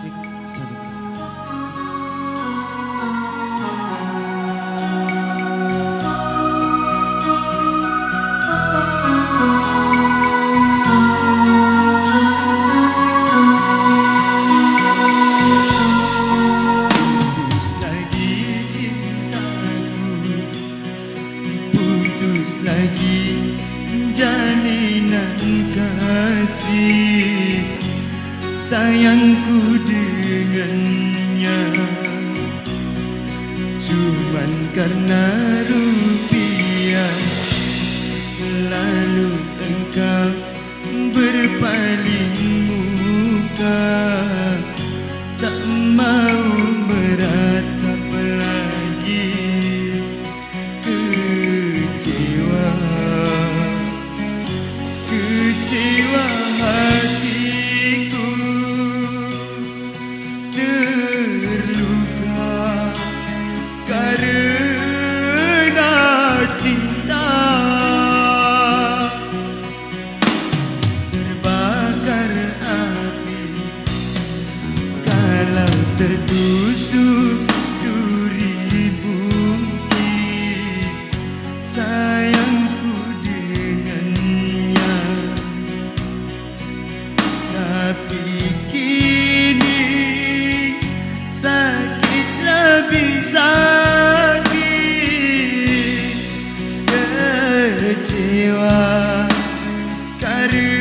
Musik sedekah. Lagi jalinan kasih Sayangku dengannya. Cuman karena rupiah Lalu engkau berpaling muka. Tak mau meratap lagi Kecewa Kecewa terdusuk duri bungki sayangku dengannya, tapi kini sakit lebih sakit kecewa kerana